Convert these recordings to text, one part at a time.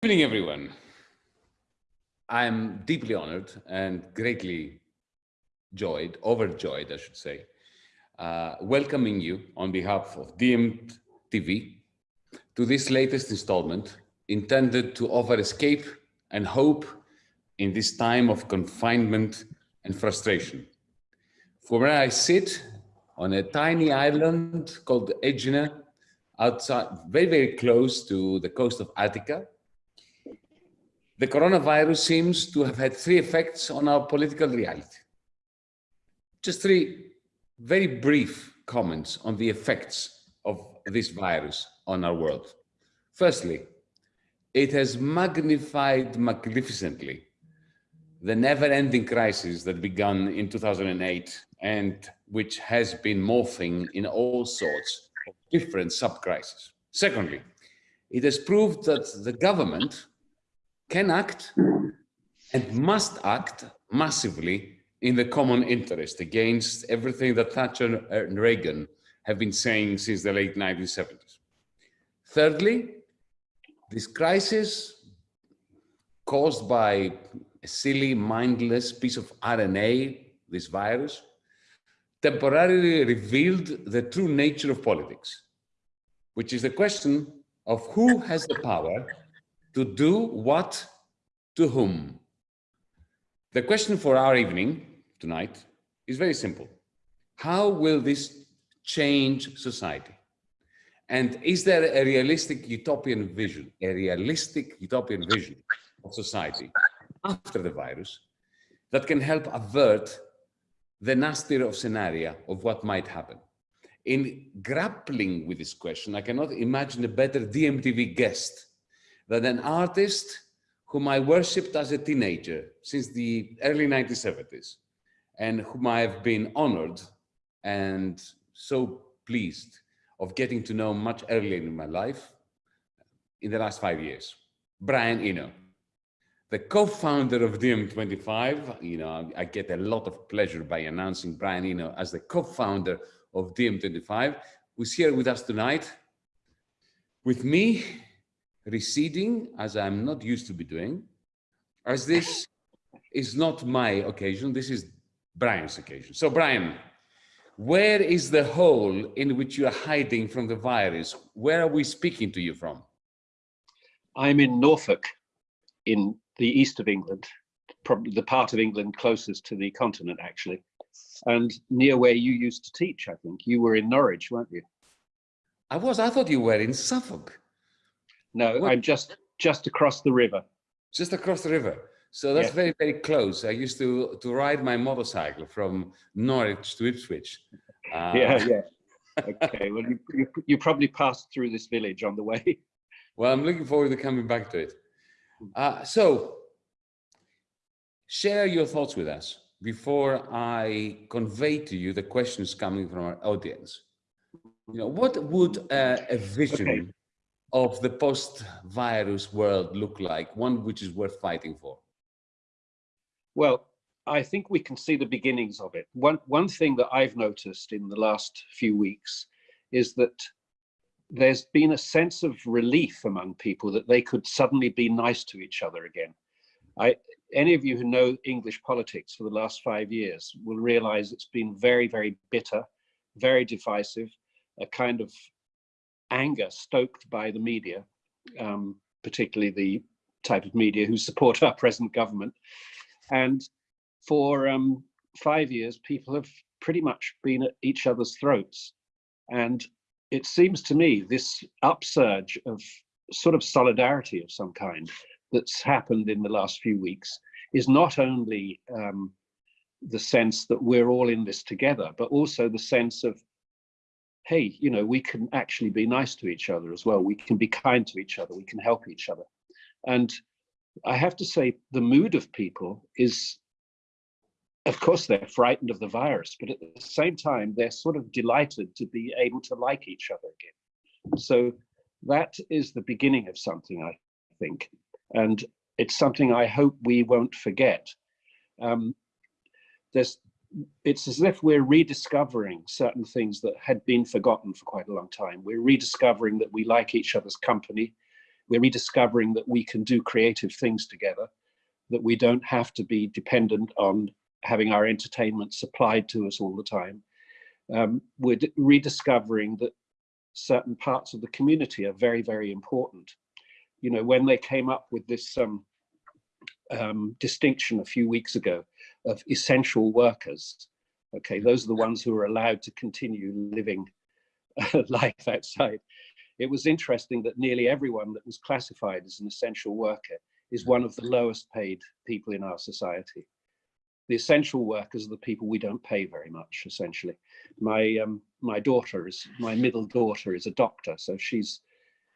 Good evening, everyone. I'm deeply honored and greatly joyed, overjoyed, I should say, uh, welcoming you on behalf of DiEM TV to this latest installment intended to offer escape and hope in this time of confinement and frustration. From where I sit on a tiny island called Aegina, outside, very, very close to the coast of Attica, the coronavirus seems to have had three effects on our political reality. Just three very brief comments on the effects of this virus on our world. Firstly, it has magnified magnificently the never-ending crisis that began in 2008 and which has been morphing in all sorts of different sub-crises. Secondly, it has proved that the government can act and must act massively in the common interest against everything that Thatcher and uh, Reagan have been saying since the late 1970s. Thirdly, this crisis caused by a silly, mindless piece of RNA, this virus, temporarily revealed the true nature of politics, which is the question of who has the power to do what to whom? The question for our evening tonight is very simple. How will this change society? And is there a realistic utopian vision, a realistic utopian vision of society after the virus that can help avert the nastier of scenario of what might happen? In grappling with this question, I cannot imagine a better DiEM TV guest that an artist whom I worshipped as a teenager since the early 1970s and whom I have been honored and so pleased of getting to know much earlier in my life in the last five years, Brian Eno. The co-founder of DiEM25, you know, I get a lot of pleasure by announcing Brian Eno as the co-founder of DiEM25, who's here with us tonight. With me receding as I'm not used to be doing, as this is not my occasion, this is Brian's occasion. So Brian, where is the hole in which you are hiding from the virus? Where are we speaking to you from? I'm in Norfolk, in the east of England, probably the part of England closest to the continent, actually, and near where you used to teach, I think. You were in Norwich, weren't you? I was. I thought you were in Suffolk. No, what? I'm just just across the river. Just across the river. So that's yeah. very, very close. I used to to ride my motorcycle from Norwich to Ipswich. Uh, yeah, yeah. Okay, well, you, you, you probably passed through this village on the way. Well, I'm looking forward to coming back to it. Uh, so, share your thoughts with us before I convey to you the questions coming from our audience. You know, what would uh, a vision okay of the post-virus world look like, one which is worth fighting for? Well, I think we can see the beginnings of it. One, one thing that I've noticed in the last few weeks is that there's been a sense of relief among people that they could suddenly be nice to each other again. I, any of you who know English politics for the last five years will realize it's been very, very bitter, very divisive, a kind of anger stoked by the media, um, particularly the type of media who support our present government. And for um, five years, people have pretty much been at each other's throats. And it seems to me this upsurge of sort of solidarity of some kind that's happened in the last few weeks is not only um, the sense that we're all in this together, but also the sense of hey, you know, we can actually be nice to each other as well. We can be kind to each other. We can help each other. And I have to say the mood of people is, of course, they're frightened of the virus, but at the same time, they're sort of delighted to be able to like each other again. So that is the beginning of something, I think. And it's something I hope we won't forget. Um, there's it's as if we're rediscovering certain things that had been forgotten for quite a long time. We're rediscovering that we like each other's company. we're rediscovering that we can do creative things together, that we don't have to be dependent on having our entertainment supplied to us all the time. Um, we're rediscovering that certain parts of the community are very, very important. You know, when they came up with this um, um, distinction a few weeks ago of essential workers, okay, those are the ones who are allowed to continue living life outside. It was interesting that nearly everyone that was classified as an essential worker is one of the lowest paid people in our society. The essential workers are the people we don't pay very much, essentially. My um, my daughter is my middle daughter is a doctor, so she's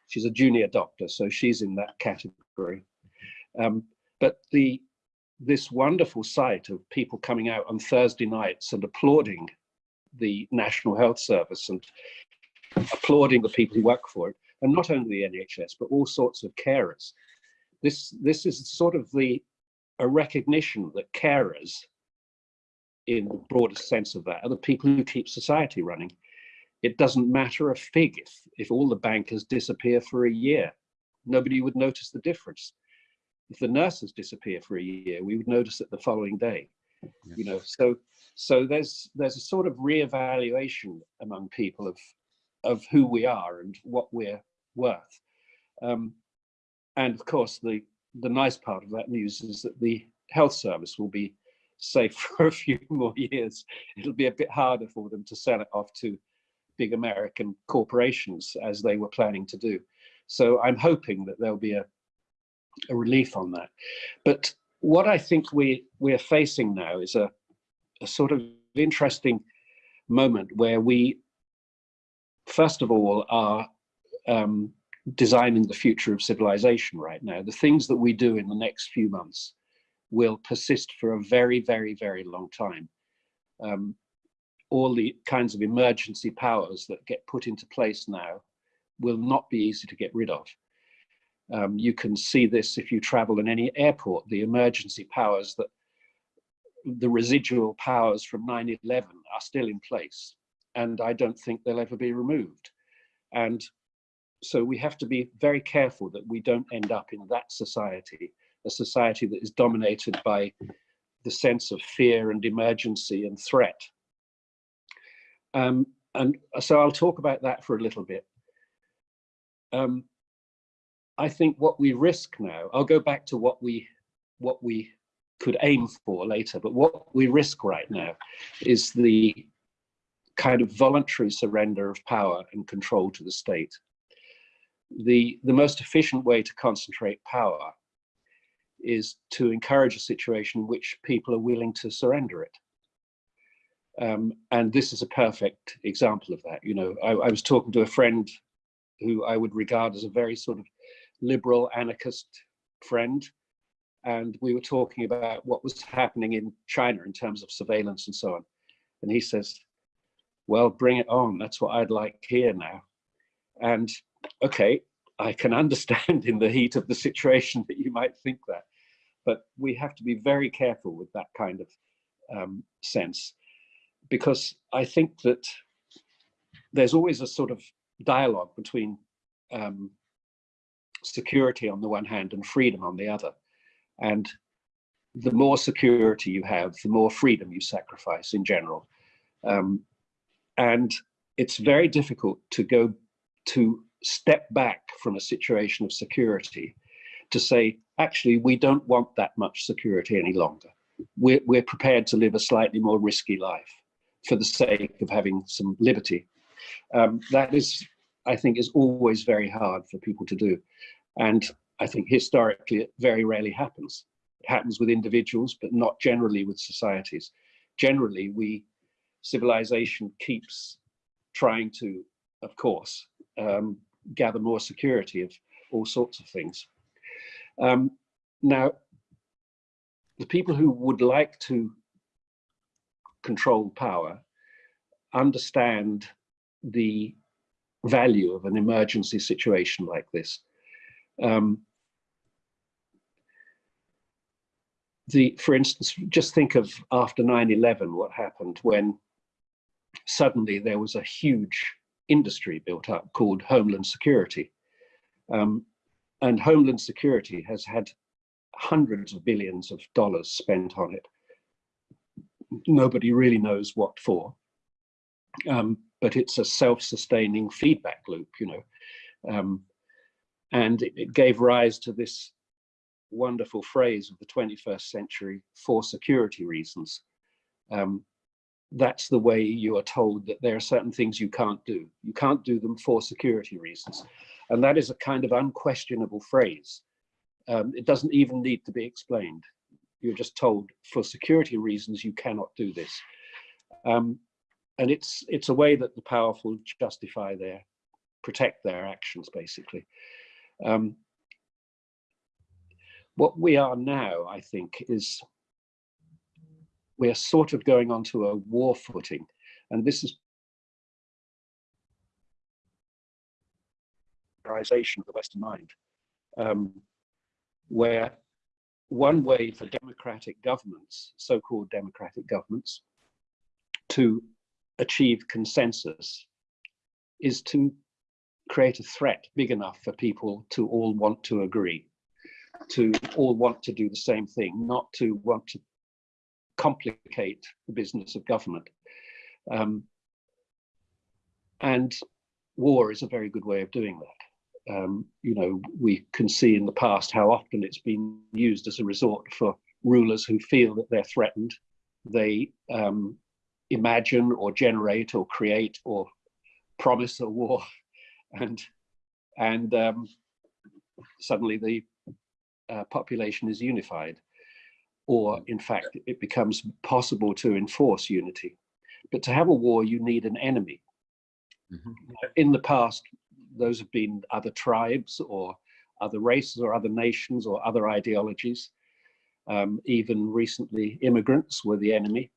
she's a junior doctor, so she's in that category. Um, but the this wonderful sight of people coming out on Thursday nights and applauding the National Health Service and applauding the people who work for it, and not only the NHS, but all sorts of carers. This, this is sort of the a recognition that carers, in the broadest sense of that, are the people who keep society running. It doesn't matter a fig if, if all the bankers disappear for a year. Nobody would notice the difference. If the nurses disappear for a year, we would notice it the following day. Yes. You know, so so there's there's a sort of reevaluation among people of of who we are and what we're worth. Um, and of course, the, the nice part of that news is that the health service will be safe for a few more years. It'll be a bit harder for them to sell it off to big American corporations as they were planning to do. So I'm hoping that there'll be a, a relief on that. But what I think we, we're facing now is a, a sort of interesting moment where we first of all, are um, designing the future of civilization right now. The things that we do in the next few months will persist for a very, very, very long time. Um, all the kinds of emergency powers that get put into place now will not be easy to get rid of. Um, you can see this if you travel in any airport, the emergency powers that the residual powers from 9-11 are still in place and I don't think they'll ever be removed. And so we have to be very careful that we don't end up in that society, a society that is dominated by the sense of fear and emergency and threat. Um, and so I'll talk about that for a little bit. Um, I think what we risk now, I'll go back to what we what we could aim for later, but what we risk right now is the kind of voluntary surrender of power and control to the state. The, the most efficient way to concentrate power is to encourage a situation in which people are willing to surrender it. Um, and this is a perfect example of that. You know, I, I was talking to a friend who I would regard as a very sort of liberal anarchist friend. And we were talking about what was happening in China in terms of surveillance and so on. And he says, well, bring it on. That's what I'd like here now. And okay, I can understand in the heat of the situation that you might think that, but we have to be very careful with that kind of um, sense, because I think that there's always a sort of dialogue between um, security on the one hand and freedom on the other. And the more security you have, the more freedom you sacrifice in general. Um, and it's very difficult to go to step back from a situation of security to say, actually, we don't want that much security any longer. We're, we're prepared to live a slightly more risky life for the sake of having some liberty. Um, that is, I think, is always very hard for people to do. And I think historically, it very rarely happens. It happens with individuals, but not generally with societies. Generally, we civilization keeps trying to, of course, um, gather more security of all sorts of things. Um, now, the people who would like to control power understand the value of an emergency situation like this. Um, the, for instance, just think of after 9-11, what happened when suddenly there was a huge industry built up called Homeland Security. Um, and Homeland Security has had hundreds of billions of dollars spent on it. Nobody really knows what for, um, but it's a self-sustaining feedback loop, you know. Um, and it, it, gave rise to this wonderful phrase of the 21st century for security reasons. Um, that's the way you are told that there are certain things you can't do. You can't do them for security reasons. And that is a kind of unquestionable phrase. Um, it doesn't even need to be explained. You're just told for security reasons, you cannot do this. Um, and it's, it's a way that the powerful justify their, protect their actions, basically. Um, what we are now, I think, is we're sort of going onto a war footing. And this is of the Western mind, um, where one way for democratic governments, so-called democratic governments, to achieve consensus is to create a threat big enough for people to all want to agree, to all want to do the same thing, not to want to complicate the business of government. Um, and war is a very good way of doing that. Um, you know, we can see in the past how often it's been used as a resort for rulers who feel that they're threatened. They um, imagine or generate or create or promise a war and and um, suddenly the uh, population is unified. Or in fact it becomes possible to enforce unity. But to have a war you need an enemy. Mm -hmm. in the past those have been other tribes or other races or other nations or other ideologies. Um, even recently immigrants were the enemy.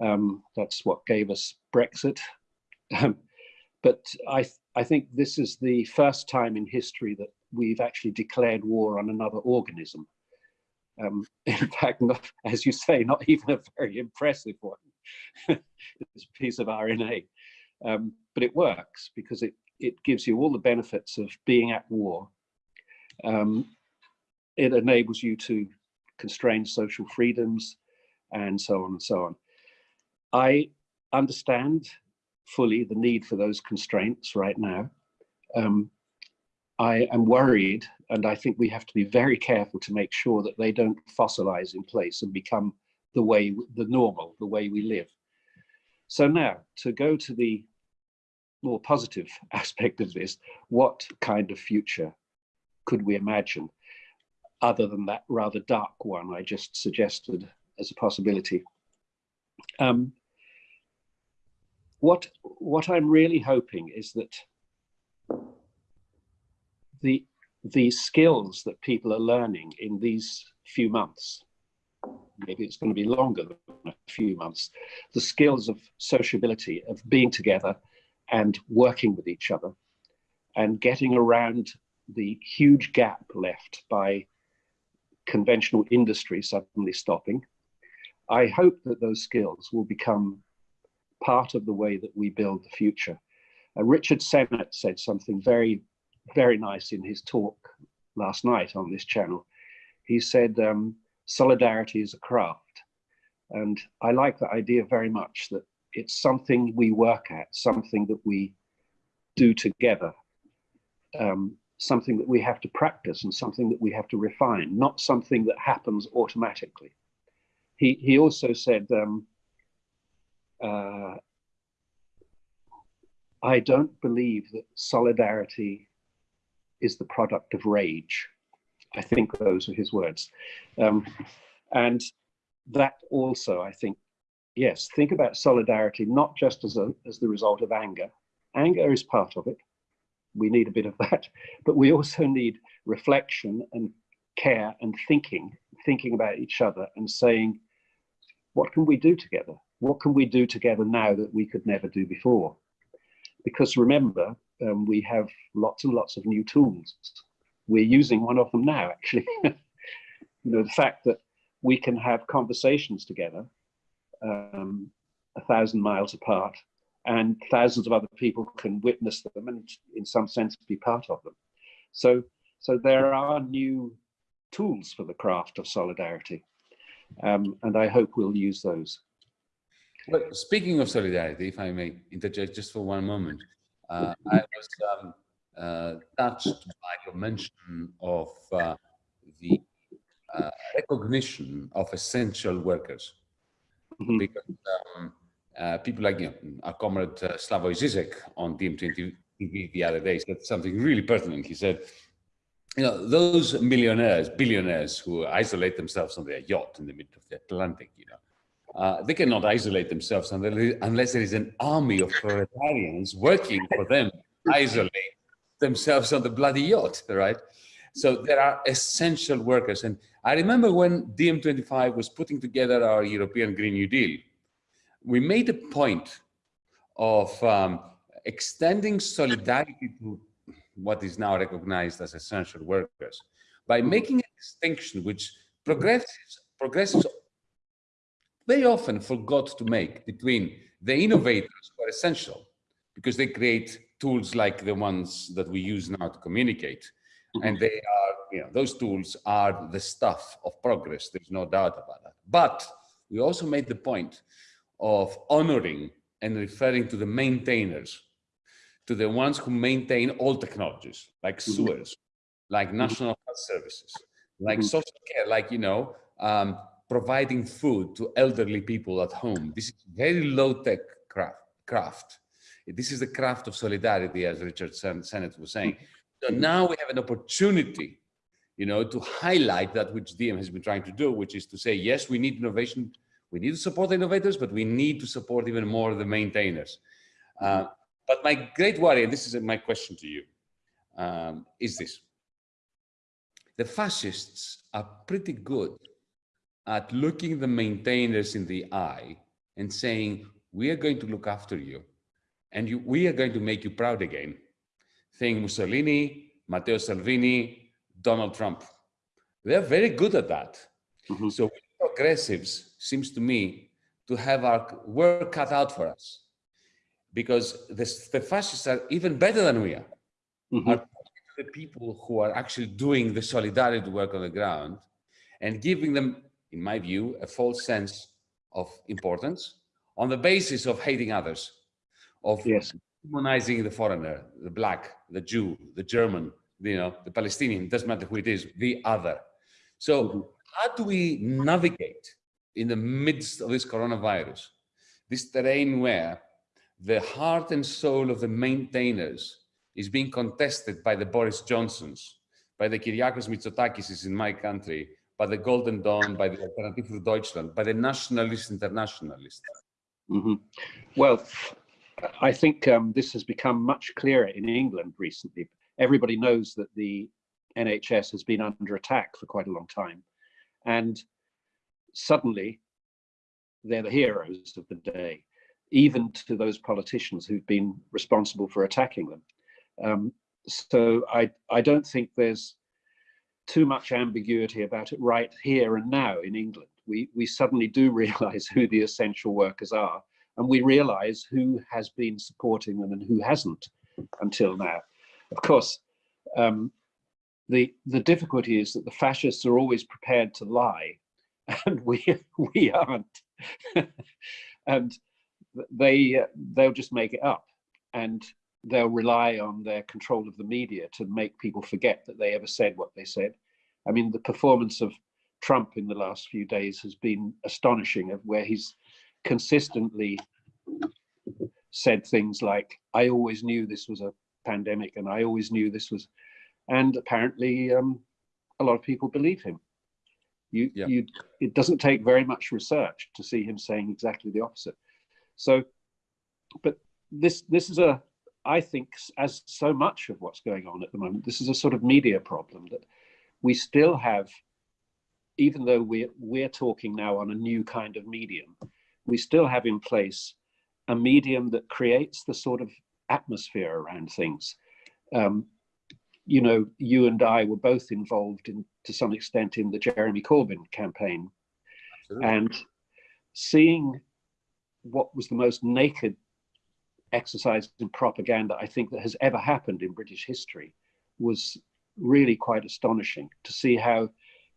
Um, that's what gave us brexit. Um, but i i think this is the first time in history that we've actually declared war on another organism um, in fact, not, as you say, not even a very impressive one. it's a piece of RNA. Um, but it works because it, it gives you all the benefits of being at war. Um, it enables you to constrain social freedoms and so on and so on. I understand fully the need for those constraints right now. Um, I am worried, and I think we have to be very careful to make sure that they don't fossilize in place and become the way, the normal, the way we live. So now, to go to the more positive aspect of this, what kind of future could we imagine other than that rather dark one I just suggested as a possibility? Um, what, what I'm really hoping is that the the skills that people are learning in these few months maybe it's going to be longer than a few months the skills of sociability of being together and working with each other and getting around the huge gap left by conventional industry suddenly stopping i hope that those skills will become part of the way that we build the future uh, richard sennett said something very very nice in his talk last night on this channel. He said, um, solidarity is a craft. And I like that idea very much that it's something we work at, something that we do together, um, something that we have to practice and something that we have to refine, not something that happens automatically. He, he also said, um, uh, I don't believe that solidarity is the product of rage. I think those are his words. Um, and that also, I think, yes, think about solidarity, not just as, a, as the result of anger. Anger is part of it. We need a bit of that, but we also need reflection and care and thinking, thinking about each other and saying, what can we do together? What can we do together now that we could never do before? Because remember, um, we have lots and lots of new tools. We're using one of them now, actually. you know, the fact that we can have conversations together um, a thousand miles apart and thousands of other people can witness them and in some sense be part of them. So So there are new tools for the craft of solidarity. Um, and I hope we'll use those. Well, speaking of solidarity, if I may interject just for one moment, uh, I was um, uh, touched by your mention of uh, the uh, recognition of essential workers. Mm -hmm. Because um, uh, people like you know, our comrade uh, Slavoj Zizek on DiEM TV the other day said something really pertinent. He said, you know, those millionaires, billionaires who isolate themselves on their yacht in the middle of the Atlantic, you know, uh, they cannot isolate themselves unless there is an army of proletarians working for them isolate themselves on the bloody yacht, right? So there are essential workers. And I remember when DiEM25 was putting together our European Green New Deal, we made a point of um, extending solidarity to what is now recognized as essential workers by making a distinction which progressives, progressives very often forgot to make between the innovators who are essential because they create tools like the ones that we use now to communicate. Mm -hmm. And they are, you know, those tools are the stuff of progress. There's no doubt about that. But we also made the point of honoring and referring to the maintainers, to the ones who maintain all technologies, like mm-hmm. sewers, like mm-hmm. national health services, like social care, like, you know, um, providing food to elderly people at home. This is very low-tech craft, craft. This is the craft of solidarity, as Richard Sennett was saying. So now we have an opportunity, you know, to highlight that which DiEM has been trying to do, which is to say, yes, we need innovation we need to support innovators, but we need to support even more the maintainers. Uh, but my great worry, and this is my question to you, um, is this. The fascists are pretty good at looking the maintainers in the eye and saying, we are going to look after you and you, we are going to make you proud again. Think Mussolini, Matteo Salvini, Donald Trump. They're very good at that. Mm -hmm. So progressives seems to me to have our work cut out for us because the, the fascists are even better than we are. Mm -hmm. Are the people who are actually doing the solidarity work on the ground and giving them, in my view, a false sense of importance on the basis of hating others, of yes. demonizing the foreigner, the black, the Jew, the German, you know, the Palestinian, doesn't matter who it is, the other. So mm -hmm how do we navigate in the midst of this coronavirus, this terrain where the heart and soul of the maintainers is being contested by the Boris Johnsons, by the Kyriakos Mitsotakis in my country, by the Golden Dawn, by the Alternative für Deutschland, by the nationalist internationalists? Mm -hmm. Well, I think um, this has become much clearer in England recently. Everybody knows that the NHS has been under attack for quite a long time. And suddenly they're the heroes of the day, even to those politicians who've been responsible for attacking them. Um, so I, I don't think there's too much ambiguity about it right here and now in England. We, we suddenly do realize who the essential workers are, and we realize who has been supporting them and who hasn't until now. Of course, um, the the difficulty is that the fascists are always prepared to lie and we we aren't and they they'll just make it up and they'll rely on their control of the media to make people forget that they ever said what they said i mean the performance of trump in the last few days has been astonishing of where he's consistently said things like i always knew this was a pandemic and i always knew this was and apparently um, a lot of people believe him. You, yeah. you, it doesn't take very much research to see him saying exactly the opposite. So, but this this is a, I think, as so much of what's going on at the moment, this is a sort of media problem that we still have, even though we're we're talking now on a new kind of medium, we still have in place a medium that creates the sort of atmosphere around things. Um, you know, you and I were both involved in, to some extent, in the Jeremy Corbyn campaign. Absolutely. And seeing what was the most naked exercise in propaganda I think that has ever happened in British history was really quite astonishing to see how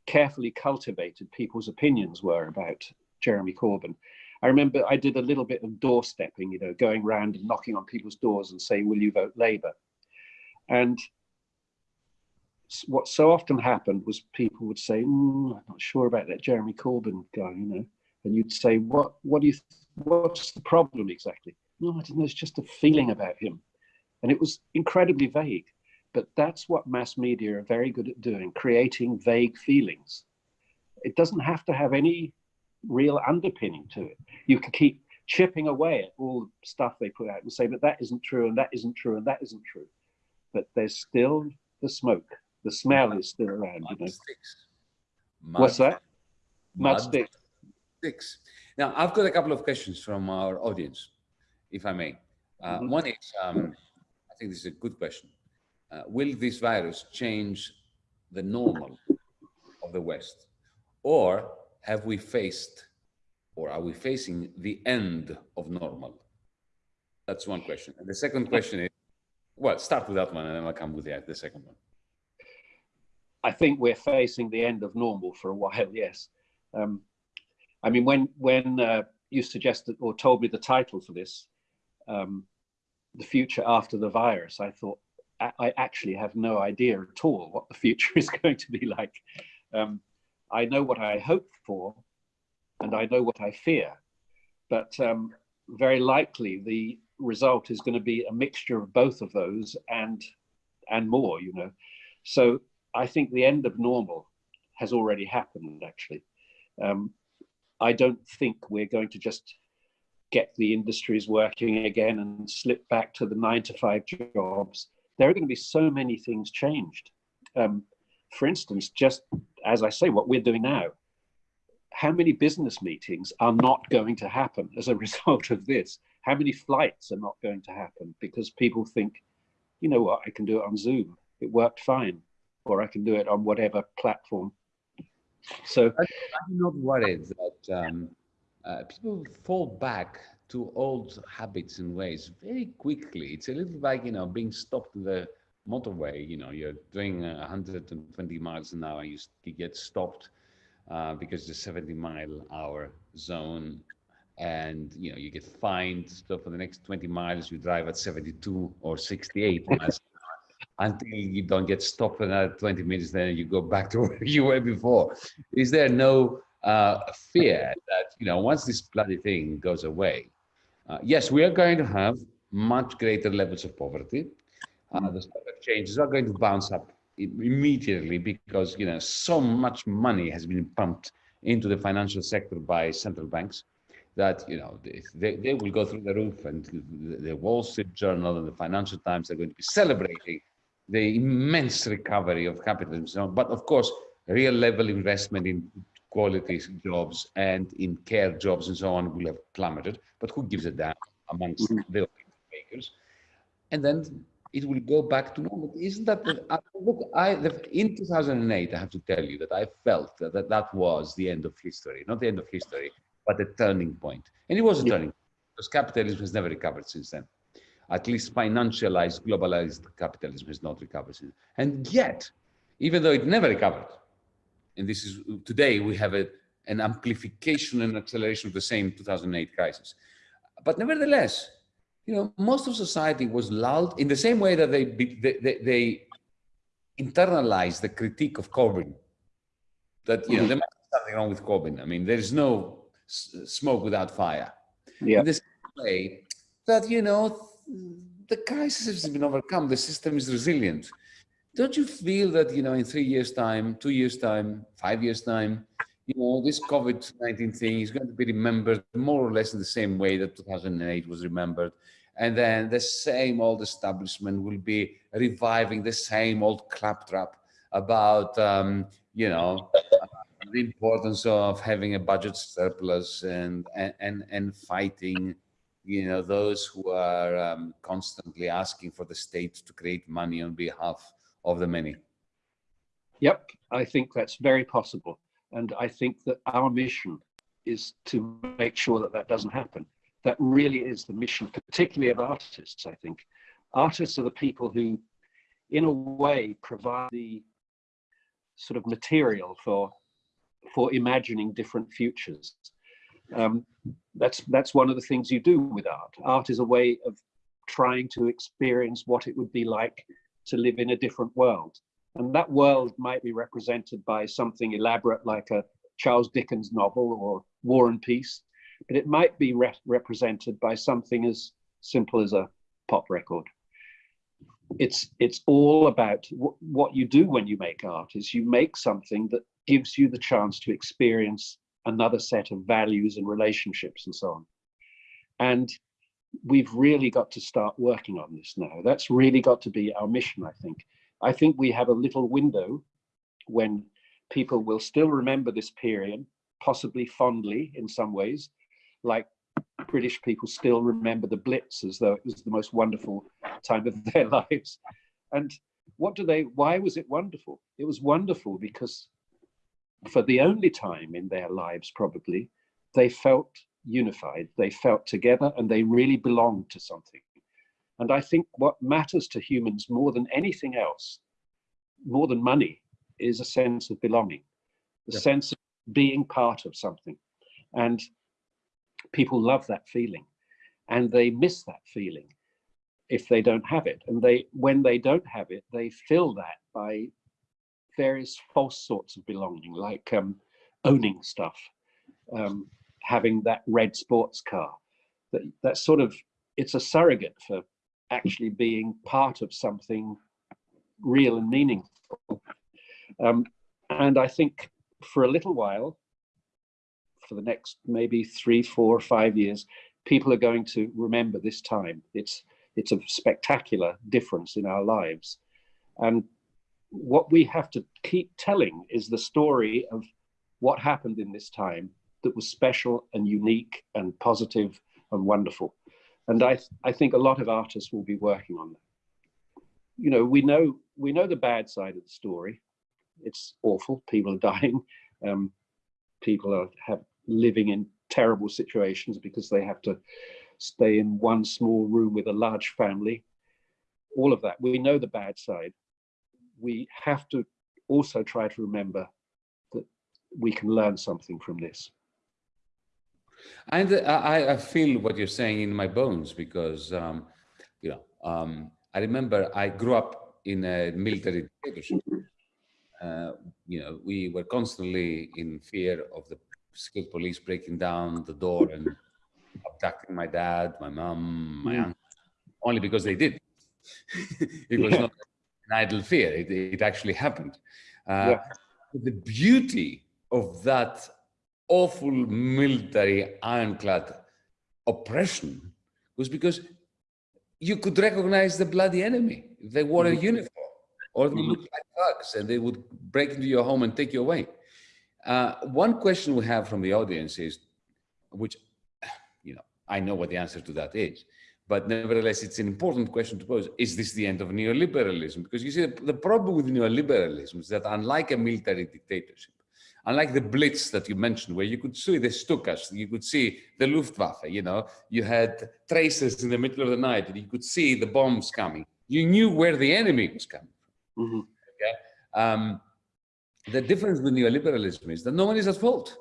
carefully cultivated people's opinions were about Jeremy Corbyn. I remember I did a little bit of doorstepping, you know, going around and knocking on people's doors and saying, will you vote Labour? And what so often happened was people would say, mm, I'm not sure about that Jeremy Corbyn guy, you know, and you'd say, what, what do you, what's the problem exactly? No, I don't know, it's just a feeling about him. And it was incredibly vague, but that's what mass media are very good at doing, creating vague feelings. It doesn't have to have any real underpinning to it. You can keep chipping away at all the stuff they put out and say, but that isn't true, and that isn't true, and that isn't true. But there's still the smoke. The smell is still around, Mud you know. sticks. Mud, What's that? Mud mud stick. sticks. Now, I've got a couple of questions from our audience, if I may. Uh, Mhm. One is, um, I think this is a good question. Uh, will this virus change the normal of the West? Or have we faced, or are we facing the end of normal? That's one question. And the second question is, well, start with that one and then I'll come with the, the second one. I think we're facing the end of normal for a while. Yes. Um, I mean, when when uh, you suggested or told me the title for this, um, the future after the virus, I thought I, actually have no idea at all what the future is going to be like. Um, I know what I hope for, and I know what I fear, but um, very likely the result is going to be a mixture of both of those and and more. You know, so I think the end of normal has already happened, actually. Um, I don't think we're going to just get the industries working again and slip back to the nine to five jobs. There are going to be so many things changed. Um, for instance, just as I say, what we're doing now, how many business meetings are not going to happen as a result of this? How many flights are not going to happen because people think, you know what, I can do it on Zoom. It worked fine or I can do it on whatever platform. So I'm not worried that um, uh, people fall back to old habits and ways very quickly. It's a little like, you know, being stopped in the motorway. You know, you're doing uh, 120 miles an hour, you, you get stopped uh, because the 70 mile hour zone and, you know, you get fined. So for the next 20 miles, you drive at 72 or 68 miles until you don't get stopped for another 20 minutes, then you go back to where you were before. Is there no uh, fear that, you know, once this bloody thing goes away, uh, yes, we are going to have much greater levels of poverty. Uh, the stock exchanges are going to bounce up immediately because, you know, so much money has been pumped into the financial sector by central banks that you know they, they, will go through the roof and the, wall street journal and the financial times are going to be celebrating the immense recovery of capitalism but of course real level investment in quality jobs and in care jobs and so on will have plummeted but who gives a damn amongst Mhm. the makers and then it will go back to normal isn't that the, uh, look i the, in 2008 i have to tell you that i felt that, that that was the end of history not the end of history but a turning point. And it was a turning point because capitalism has never recovered since then. At least financialized, globalized capitalism has not recovered since. And yet, even though it never recovered, and this is today we have a, an amplification and acceleration of the same 2008 crisis. But nevertheless, you know, most of society was lulled in the same way that they, they, they, they internalized the critique of Corbyn. That, you know, there might be something wrong with Corbyn. I mean, there is no smoke without fire. yeah, In the same way that, you know, the crisis has been overcome, the system is resilient. Don't you feel that, you know, in three years' time, two years' time, five years' time, you know, this COVID-19 thing is going to be remembered more or less in the same way that 2008 was remembered. And then the same old establishment will be reviving the same old claptrap about, um, you know, the importance of having a budget surplus and and and, and fighting you know those who are um, constantly asking for the state to create money on behalf of the many yep, I think that's very possible. And I think that our mission is to make sure that that doesn't happen. That really is the mission, particularly of artists, I think. Artists are the people who in a way, provide the sort of material for for imagining different futures. Um, that's that's one of the things you do with art. Art is a way of trying to experience what it would be like to live in a different world. And that world might be represented by something elaborate like a Charles Dickens novel or War and Peace, but it might be re represented by something as simple as a pop record. It's it's all about what you do when you make art is you make something that gives you the chance to experience another set of values and relationships and so on. And we've really got to start working on this now. That's really got to be our mission, I think. I think we have a little window when people will still remember this period, possibly fondly in some ways, like British people still remember the Blitz as though it was the most wonderful time of their lives. And what do they, why was it wonderful? It was wonderful because for the only time in their lives, probably, they felt unified, they felt together, and they really belonged to something. And I think what matters to humans more than anything else, more than money, is a sense of belonging, the yeah. sense of being part of something. And people love that feeling and they miss that feeling if they don't have it. And they, when they don't have it, they fill that by various false sorts of belonging, like um, owning stuff, um, having that red sports car. That, that sort of, it's a surrogate for actually being part of something real and meaningful. Um, and I think for a little while, for the next maybe three, four, five years, people are going to remember this time. It's it's a spectacular difference in our lives. And what we have to keep telling is the story of what happened in this time that was special and unique and positive and wonderful. And I, I think a lot of artists will be working on that. You know, we know we know the bad side of the story. It's awful. People are dying. Um, people are have living in terrible situations because they have to stay in one small room with a large family. All of that. We know the bad side we have to also try to remember that we can learn something from this. And I, I feel what you're saying in my bones because, um, you know, um, I remember I grew up in a military dictatorship. Uh, you know, we were constantly in fear of the secret police breaking down the door and abducting my dad, my mom, my mm. uncle, only because they did. it was yeah. not an idle fear. It, it actually happened. Uh, yeah. The beauty of that awful military ironclad oppression was because you could recognize the bloody enemy. They wore a mm-hmm. uniform or they looked like thugs and they would break into your home and take you away. Uh, one question we have from the audience is, which, you know, I know what the answer to that is, but nevertheless, it's an important question to pose. Is this the end of neoliberalism? Because you see, the problem with neoliberalism is that unlike a military dictatorship, unlike the Blitz that you mentioned, where you could see the Stukas, you could see the Luftwaffe, you know, you had traces in the middle of the night, and you could see the bombs coming. You knew where the enemy was coming from. Mm -hmm. Okay? Um, the difference with neoliberalism is that no one is at fault.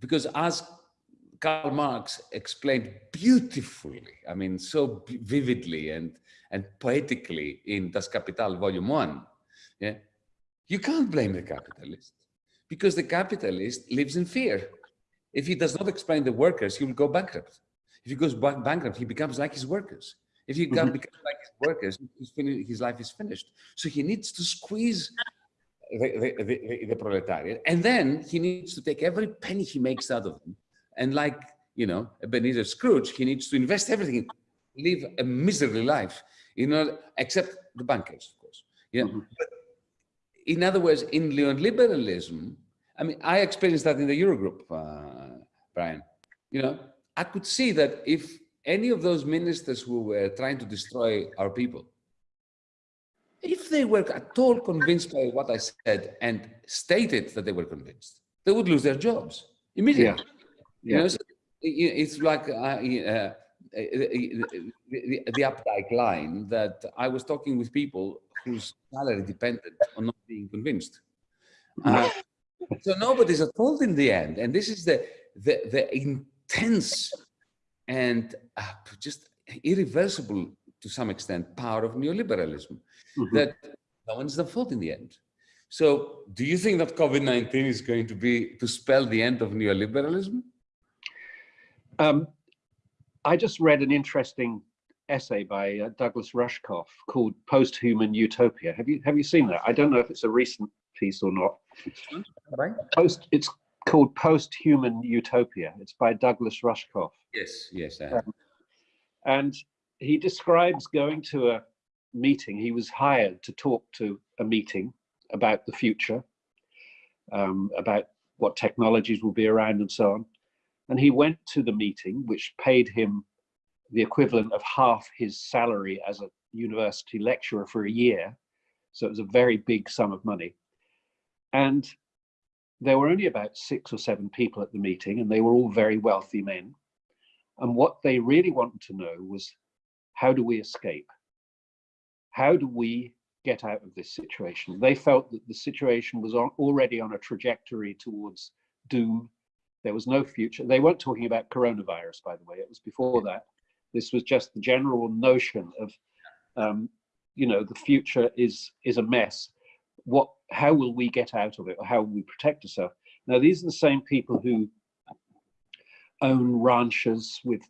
Because as Karl Marx explained beautifully, I mean, so vividly and, and poetically in Das Kapital, Volume 1, yeah, you can't blame the capitalist because the capitalist lives in fear. If he does not explain the workers, he will go bankrupt. If he goes bankrupt, he becomes like his workers. If he mm -hmm. becomes like his workers, his life is finished. So he needs to squeeze the, the, the, the, proletariat. And then he needs to take every penny he makes out of them and like, you know, Ebenezer Scrooge, he needs to invest everything, live a miserly life, you know, except the bankers, of course. Yeah. Mm -hmm. But in other words, in neoliberalism, I mean, I experienced that in the Eurogroup, uh, Brian. You know, I could see that if any of those ministers who were trying to destroy our people, if they were at all convinced by what I said and stated that they were convinced, they would lose their jobs immediately. Yeah. You know, so it's like uh, uh, the, the, the Updike line that I was talking with people whose salary depended on not being convinced. Uh, so nobody's at fault in the end. And this is the, the, the intense and uh, just irreversible to some extent power of neoliberalism mm -hmm. that no one's the fault in the end. So do you think that COVID-19 is going to be to spell the end of neoliberalism? Um, I just read an interesting essay by uh, Douglas Rushkoff called Post-Human Utopia. Have you have you seen that? I don't know if it's a recent piece or not. Right. Post, it's called Post-Human Utopia. It's by Douglas Rushkoff. Yes, yes, I um, and he describes going to a meeting. He was hired to talk to a meeting about the future, um, about what technologies will be around and so on. And he went to the meeting, which paid him the equivalent of half his salary as a university lecturer for a year. So it was a very big sum of money. And there were only about six or seven people at the meeting, and they were all very wealthy men. And what they really wanted to know was how do we escape? How do we get out of this situation? They felt that the situation was already on a trajectory towards doom. There was no future. They weren't talking about coronavirus, by the way. It was before that. This was just the general notion of, um, you know, the future is is a mess. What? How will we get out of it, or how will we protect ourselves? Now, these are the same people who own ranches with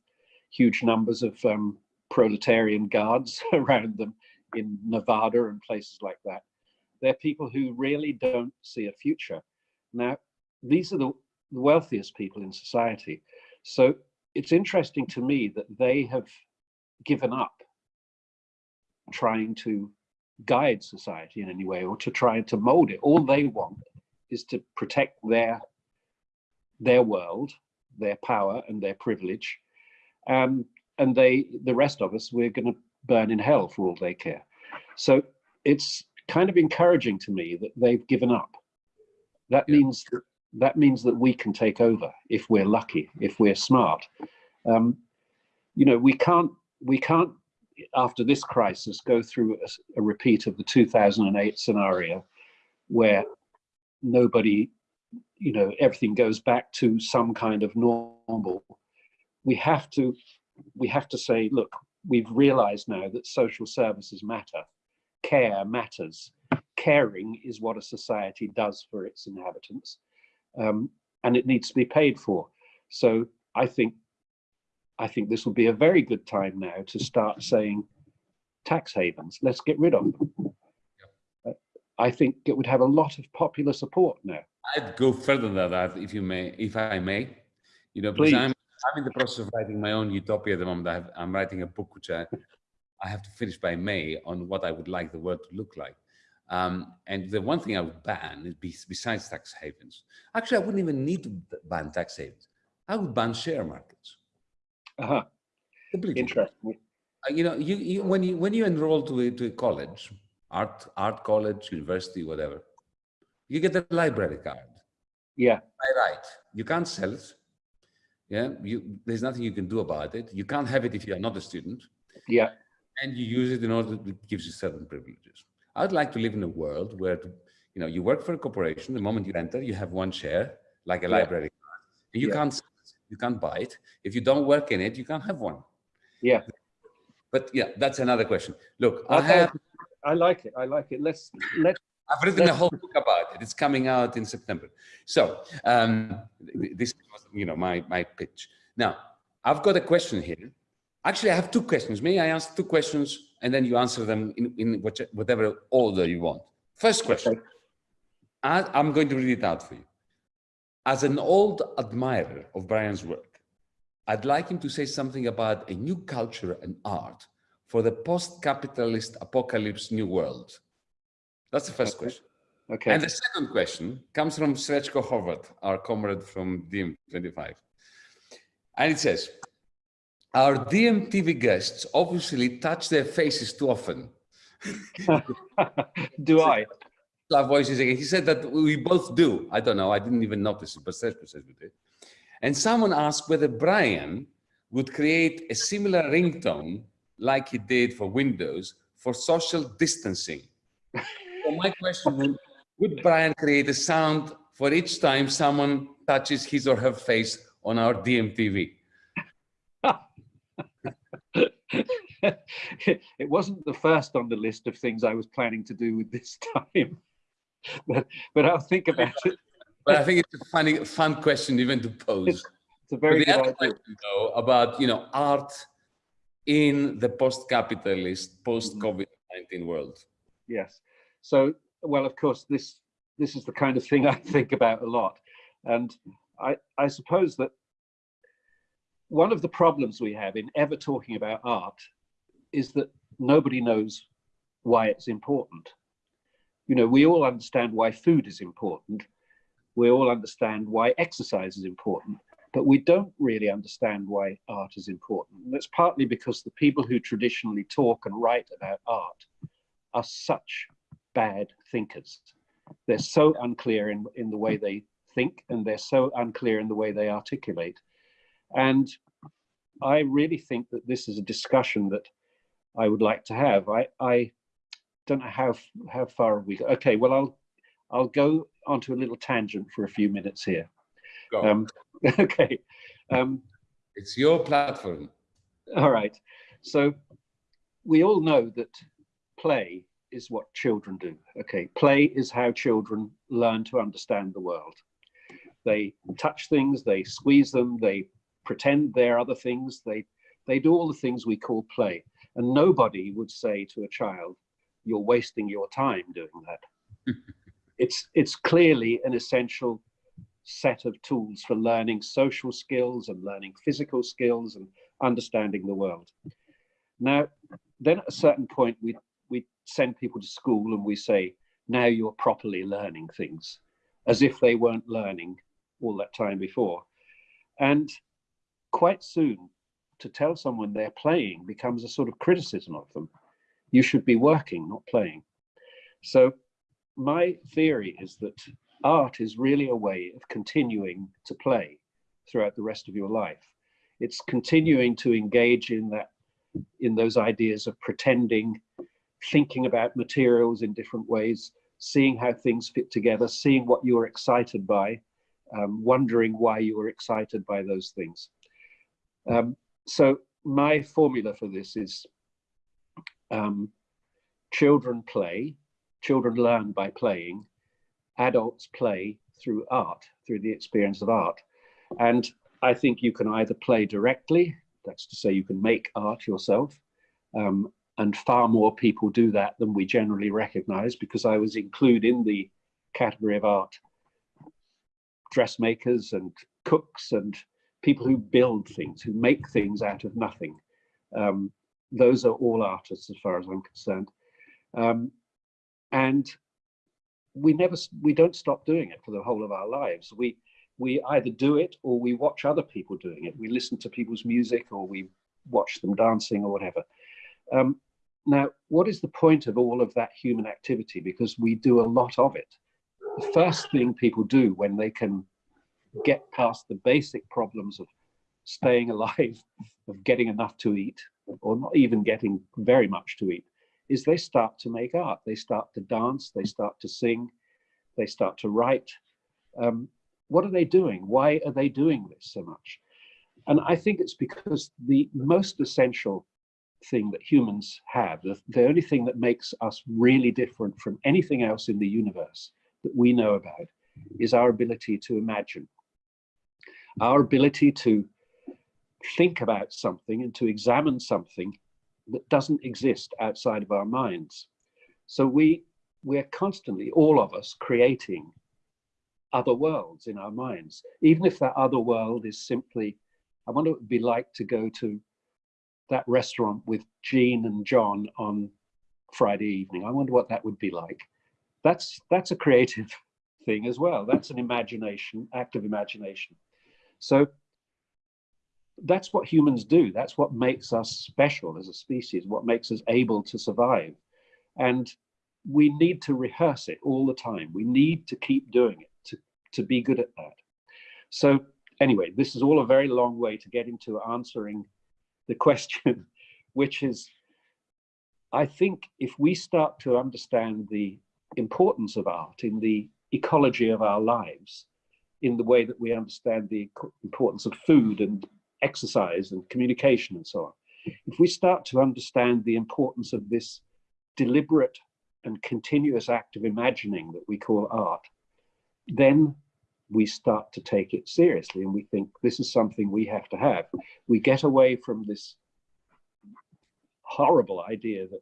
huge numbers of um, proletarian guards around them in Nevada and places like that. They're people who really don't see a future. Now, these are the wealthiest people in society. So it's interesting to me that they have given up trying to guide society in any way or to try to mold it. All they want is to protect their their world, their power and their privilege, um, and they, the rest of us, we're going to burn in hell for all they care. So it's kind of encouraging to me that they've given up. That yeah. means that, that means that we can take over if we're lucky, if we're smart. Um, you know, we can't we can't after this crisis go through a, a repeat of the 2008 scenario where nobody, you know, everything goes back to some kind of normal. We have to we have to say, look, we've realized now that social services matter, care matters. Caring is what a society does for its inhabitants, um, and it needs to be paid for. So I think, I think this will be a very good time now to start saying, tax havens, let's get rid of them. I think it would have a lot of popular support now. I'd go further than that, if you may, if I may. You know, because Please. I'm I'm in the process of writing my own utopia at the moment. I have, I'm writing a book which I, I have to finish by May on what I would like the world to look like. Um, and the one thing I would ban is besides tax havens. Actually, I wouldn't even need to ban tax havens. I would ban share markets. Uh -huh. Interesting. Uh, you know, you, you, when you when you enroll to a, to a college, art art college, university, whatever, you get a library card. Yeah. By right, you can't sell it yeah, you, there's nothing you can do about it. You can't have it if you are not a student. Yeah. And you use it in order to give you certain privileges. I'd like to live in a world where, you know, you work for a corporation. The moment you enter, you have one share, like a yeah. library card, and you yeah. can't you can't buy it. If you don't work in it, you can't have one. Yeah. But yeah, that's another question. Look, I, I have. I like it. I like it. Let's let's I've written a whole book about it. It's coming out in September. So um, this was, you know, my, my pitch. Now, I've got a question here. Actually, I have two questions. May I ask two questions and then you answer them in, in whatever order you want. First question. i I'm going to read it out for you. As an old admirer of Brian's work, I'd like him to say something about a new culture and art for the post-capitalist apocalypse new world that's the first okay. question. Okay. And the second question comes from Srečko Horvat, our comrade from DiEM25. And it says, our DiEM guests obviously touch their faces too often. do I? Voices again. He said that we both do. I don't know. I didn't even notice it, but Srečko says we did. And someone asked whether Brian would create a similar ringtone like he did for Windows for social distancing. so my question would, would Brian create a sound for each time someone touches his or her face on our DiEM TV? it wasn't the first on the list of things I was planning to do with this time, but, but I'll think about it. But I think it's a funny, fun question even to pose. It's, it's a very but the good idea. question, though, about you know art in the post-capitalist, post-COVID-19 world. Yes. So, well, of course, this this is the kind of thing I think about a lot, and I I suppose that one of the problems we have in ever talking about art is that nobody knows why it's important. You know, we all understand why food is important. We all understand why exercise is important, but we don't really understand why art is important. And that's partly because the people who traditionally talk and write about art are such bad thinkers. They're so unclear in, in the way they think, and they're so unclear in the way they articulate. And I really think that this is a discussion that I would like to have. I, I don't know how how far we got. Okay, well I'll I'll go onto a little tangent for a few minutes here. Go. Um, okay. Um, it's your platform. all right. So we all know that play is what children do. Okay, play is how children learn to understand the world. They touch things, they squeeze them, they pretend they're other things. They they do all the things we call play. And nobody would say to a child, you're wasting your time doing that. it's, it's clearly an essential set of tools for learning social skills and learning physical skills and understanding the world. Now, then at a certain point, we, we send people to school and we say, now you're properly learning things, as if they weren't learning all that time before. And quite soon, to tell someone they're playing becomes a sort of criticism of them. You should be working, not playing. So my theory is that art is really a way of continuing to play throughout the rest of your life. It's continuing to engage in that, in those ideas of pretending, thinking about materials in different ways, seeing how things fit together, seeing what you're excited by, um, wondering why you were excited by those things. Um, so my formula for this is um, children play, children learn by playing, adults play through art, through the experience of art. And I think you can either play directly, that's to say you can make art yourself, um, and far more people do that than we generally recognize because I was included in the category of art dressmakers and cooks and people who build things, who make things out of nothing. Um, those are all artists as far as I'm concerned. Um, and we never, we don't stop doing it for the whole of our lives. We, we either do it or we watch other people doing it. We listen to people's music or we watch them dancing or whatever. Um, now, what is the point of all of that human activity? Because we do a lot of it. The first thing people do when they can get past the basic problems of staying alive, of getting enough to eat, or not even getting very much to eat, is they start to make art. They start to dance, they start to sing, they start to write. Um, what are they doing? Why are they doing this so much? And I think it's because the most essential thing that humans have, the, the only thing that makes us really different from anything else in the universe that we know about, is our ability to imagine our ability to think about something and to examine something that doesn't exist outside of our minds. So we, we're constantly, all of us, creating other worlds in our minds, even if that other world is simply, I wonder what it would be like to go to that restaurant with Jean and John on Friday evening. I wonder what that would be like. That's, that's a creative thing as well. That's an imagination, active imagination. So that's what humans do. That's what makes us special as a species, what makes us able to survive. And we need to rehearse it all the time. We need to keep doing it to, to be good at that. So anyway, this is all a very long way to get into answering the question, which is, I think if we start to understand the importance of art in the ecology of our lives, in the way that we understand the importance of food and exercise and communication and so on, if we start to understand the importance of this deliberate and continuous act of imagining that we call art, then we start to take it seriously and we think this is something we have to have. We get away from this horrible idea that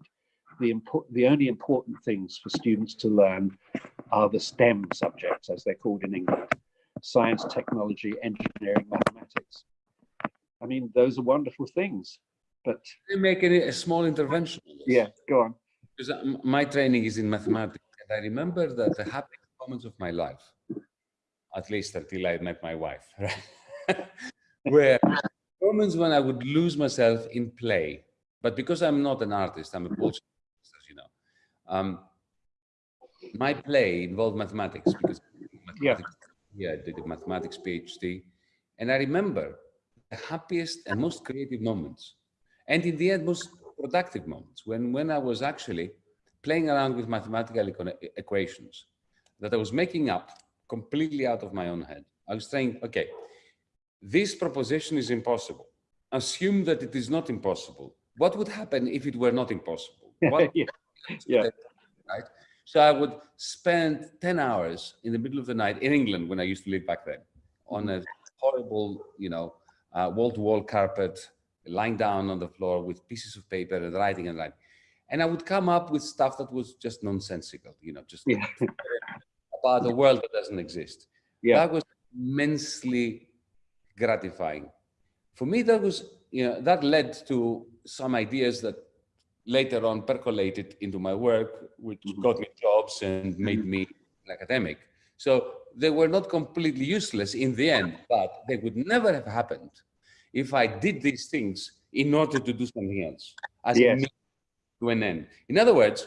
the, the only important things for students to learn are the STEM subjects, as they're called in England, science, technology, engineering, mathematics. I mean, those are wonderful things, but... Can I make a, a small intervention? Yeah, go on. Because my training is in mathematics, and I remember that the happiest moments of my life, at least until I met my wife, right? were moments when I would lose myself in play. But because I'm not an artist, I'm a bullshit as you know. Um, my play involved mathematics because mathematics, yeah. yeah, I did a mathematics PhD. And I remember the happiest and most creative moments. And in the end, most productive moments when, when I was actually playing around with mathematical equations that I was making up completely out of my own head. I was saying, okay, this proposition is impossible. Assume that it is not impossible. What would happen if it were not impossible? yeah. yeah. Right? So I would spend 10 hours in the middle of the night in England when I used to live back then on a horrible, you know, uh, wall-to-wall -wall carpet, lying down on the floor with pieces of paper and writing and writing. And I would come up with stuff that was just nonsensical, you know, just yeah. about a world that doesn't exist. Yeah. That was immensely gratifying. For me, that was, you know, that led to some ideas that later on percolated into my work, which mm -hmm. got me jobs and made me an academic. So they were not completely useless in the end, but they would never have happened if I did these things in order to do something else as yes. to an end. In other words,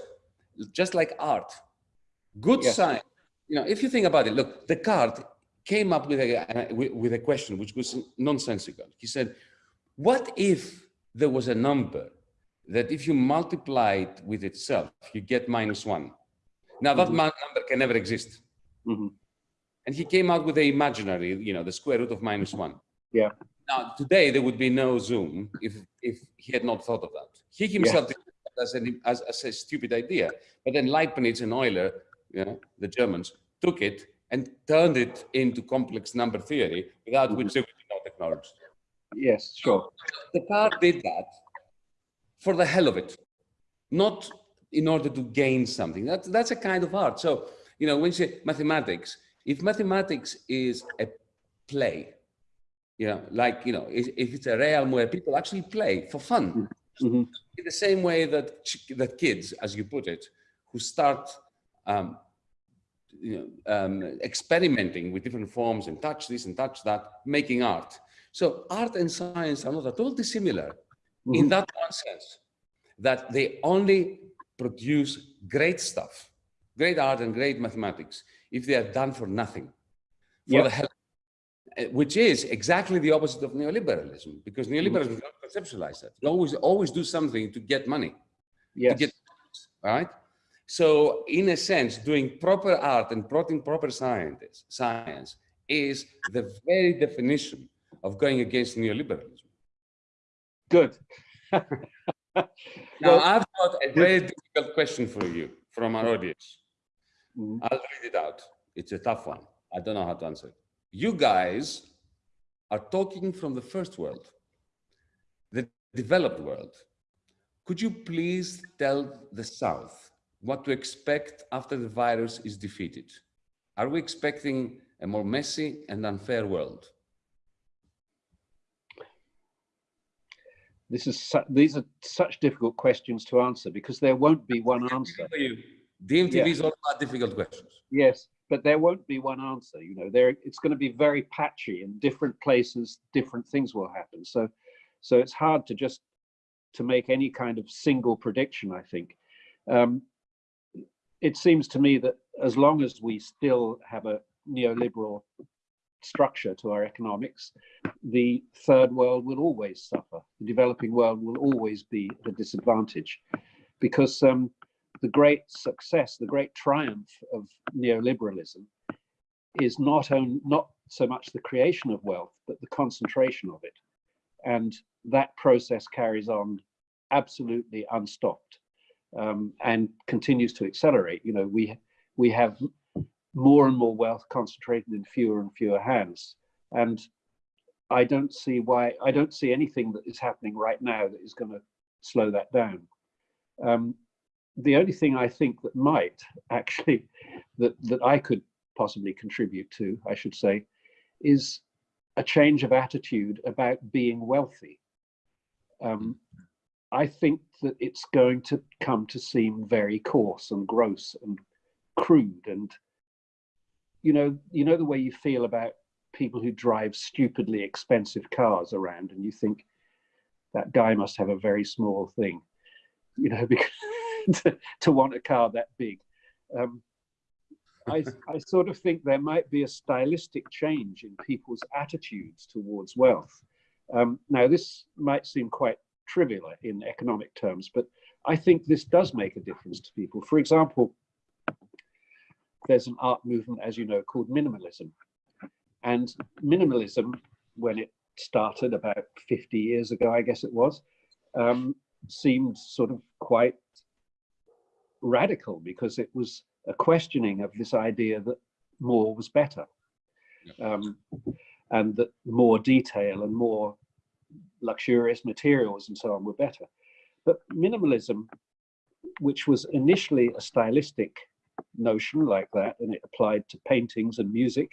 just like art, good yes. science, you know, if you think about it, look, Descartes came up with a, with a question which was nonsensical. He said, what if there was a number that if you multiply it with itself, you get minus one. Now that mm -hmm. number can never exist. Mm -hmm. And he came out with the imaginary, you know, the square root of minus one. Yeah. Now, today there would be no Zoom if, if he had not thought of that. He himself yeah. as, an, as, as a stupid idea, but then Leibniz and Euler, you know, the Germans, took it and turned it into complex number theory, without mm -hmm. which there would be no technology. Yes, sure. The car did that for the hell of it, not in order to gain something. That's, that's a kind of art. So, you know, when you say mathematics, if mathematics is a play, you know, like, you know, if, if it's a realm where people actually play for fun, mm -hmm. in the same way that, that kids, as you put it, who start um, you know, um, experimenting with different forms and touch this and touch that, making art. So art and science are not at all dissimilar mm -hmm. in mm-hmm. that one sense, that they only produce great stuff, great art and great mathematics, if they are done for nothing, for yep. the hell uh, which is exactly the opposite of neoliberalism, because neoliberalism mm. not conceptualize that. You always, always do something to get money. Yes. To get, right? So in a sense, doing proper art and proper, proper science, science is the very definition of going against neoliberalism. Good. now, well, I've got a very difficult question for you from our audience. Mm -hmm. I'll read it out. It's a tough one. I don't know how to answer it you guys are talking from the first world, the developed world. Could you please tell the South what to expect after the virus is defeated? Are we expecting a more messy and unfair world? This is these are such difficult questions to answer because there won't be one answer. DiEM TV yeah. is all about difficult questions. Yes, but there won't be one answer you know there it's going to be very patchy in different places different things will happen so so it's hard to just to make any kind of single prediction i think um, it seems to me that as long as we still have a neoliberal structure to our economics, the third world will always suffer. The developing world will always be at a disadvantage because um, the great success, the great triumph of neoliberalism is not, not so much the creation of wealth, but the concentration of it. And that process carries on absolutely unstopped um, and continues to accelerate. You know, we, we have more and more wealth concentrated in fewer and fewer hands. And I don't see why, I don't see anything that is happening right now that is going to slow that down. Um, the only thing I think that might actually, that, that I could possibly contribute to, I should say, is a change of attitude about being wealthy. Um, I think that it's going to come to seem very coarse and gross and crude and you know you know the way you feel about people who drive stupidly expensive cars around and you think that guy must have a very small thing you know because to, to want a car that big um, I, I sort of think there might be a stylistic change in people's attitudes towards wealth. Um, now, this might seem quite trivial in economic terms, but I think this does make a difference to people. For example, there's an art movement, as you know, called minimalism. And minimalism, when it started about 50 years ago, I guess it was, um, seemed sort of quite radical because it was a questioning of this idea that more was better um, and that more detail and more luxurious materials and so on were better. But minimalism, which was initially a stylistic notion like that, and it applied to paintings and music,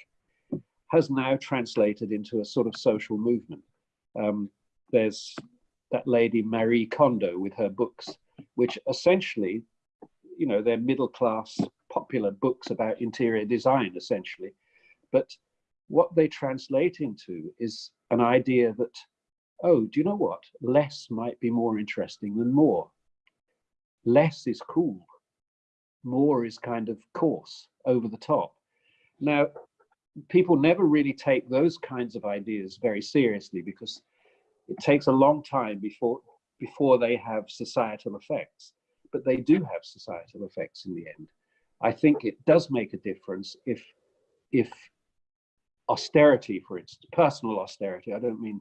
has now translated into a sort of social movement. Um, there's that lady Marie Kondo with her books, which essentially, you know, they're middle class popular books about interior design, essentially. But what they translate into is an idea that, oh, do you know what? Less might be more interesting than more. Less is cool. More is kind of coarse, over the top. Now, people never really take those kinds of ideas very seriously because it takes a long time before before they have societal effects but they do have societal effects in the end I think it does make a difference if, if austerity, for instance, personal austerity, I don't mean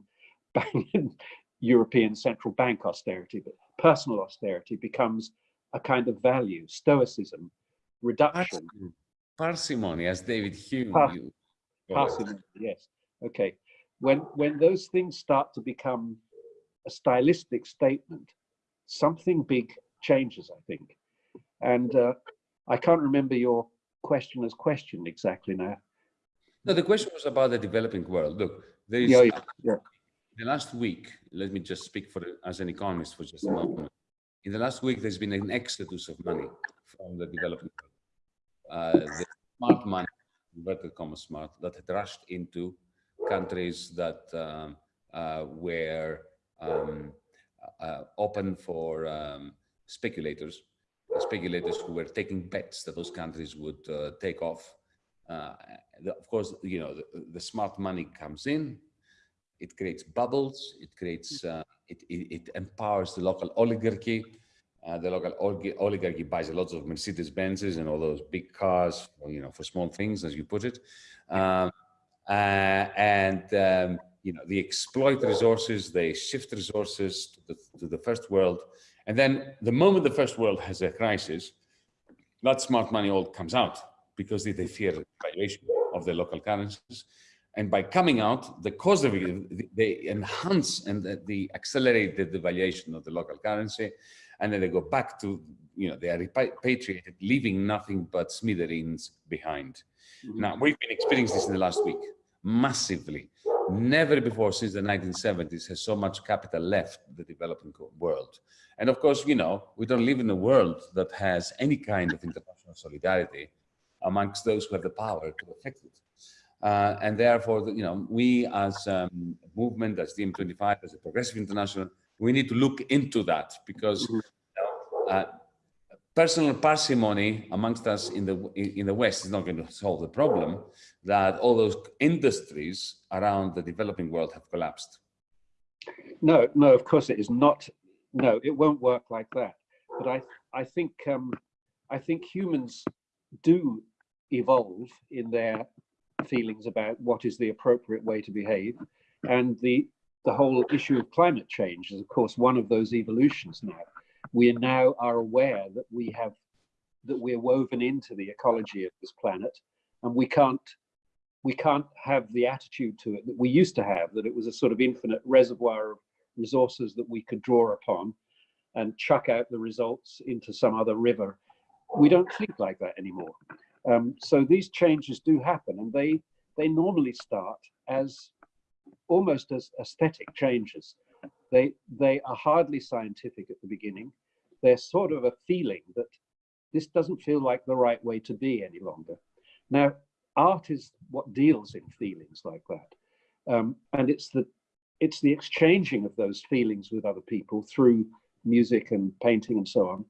European central bank austerity, but personal austerity becomes a kind of value, stoicism, reduction. Parsimony, as David Hume. Par parsimony, yes. Okay. When, when those things start to become a stylistic statement, something big changes, I think. And uh, I can't remember your questioner's question exactly now. No, the question was about the developing world. Look, there is yeah, yeah, the last week. Let me just speak for as an economist for just a moment. In the last week, there's been an exodus of money from the developing world. Uh, the smart money, inverted commas smart, that had rushed into countries that um, uh, were um, uh, open for um, speculators speculators who were taking bets that those countries would uh, take off. Uh, the, of course, you know, the, the, smart money comes in, it creates bubbles, it creates, uh, it, it, it, empowers the local oligarchy. Uh, the local oligarchy buys a lot of Mercedes Benzes and all those big cars, you know, for small things, as you put it. Um, uh, and, um, you know, they exploit resources, they shift resources to the, to the first world and then the moment the first world has a crisis, that smart money all comes out because they fear the valuation of the local currencies. And by coming out, the cause of it, they enhance and they accelerate the devaluation of the local currency. And then they go back to, you know, they are repatriated, leaving nothing but smithereens behind. Mm -hmm. Now, we've been experiencing this in the last week massively. Never before since the 1970s has so much capital left the developing world. And of course, you know, we don't live in a world that has any kind of international solidarity amongst those who have the power to affect it. Uh, and therefore, you know, we as um, a movement, as DiEM25, as a progressive international, we need to look into that because mm-hmm. uh, personal parsimony amongst us in the in the West is not going to solve the problem that all those industries around the developing world have collapsed. No, no, of course it is not. No, it won't work like that. But I, I think, um, I think humans do evolve in their feelings about what is the appropriate way to behave, and the the whole issue of climate change is, of course, one of those evolutions now we now are aware that we have that we're woven into the ecology of this planet and we can't we can't have the attitude to it that we used to have that it was a sort of infinite reservoir of resources that we could draw upon and chuck out the results into some other river. We don't think like that anymore. Um, so these changes do happen and they they normally start as almost as aesthetic changes they they are hardly scientific at the beginning they're sort of a feeling that this doesn't feel like the right way to be any longer. Now, art is what deals in feelings like that. Um, and it's the, it's the exchanging of those feelings with other people through music and painting and so on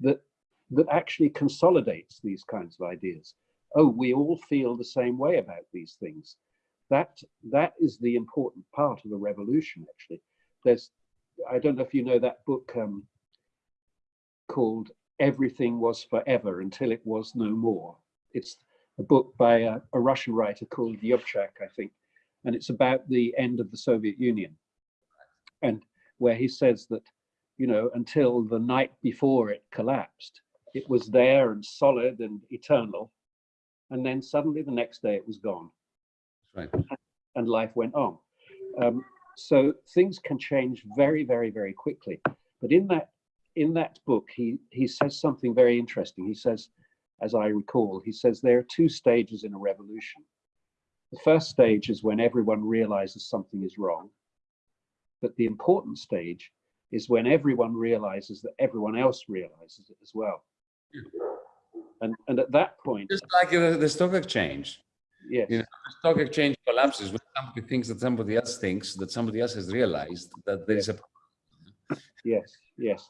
that, that actually consolidates these kinds of ideas. Oh, we all feel the same way about these things. That, that is the important part of the revolution, actually. There's, I don't know if you know that book, um, called Everything Was Forever Until It Was No More. It's a book by a, a Russian writer called Yurchak, I think, and it's about the end of the Soviet Union. And where he says that, you know, until the night before it collapsed, it was there and solid and eternal. And then suddenly the next day it was gone. Right. And life went on. Um, so things can change very, very, very quickly. But in that in that book, he, he says something very interesting. He says, as I recall, he says there are two stages in a revolution. The first stage is when everyone realizes something is wrong. But the important stage is when everyone realizes that everyone else realizes it as well. And, and at that point... Just like the, the stock exchange. Yes. You know, stock exchange collapses when somebody thinks that somebody else thinks that somebody else has realized that there is a... problem. Yes, yes.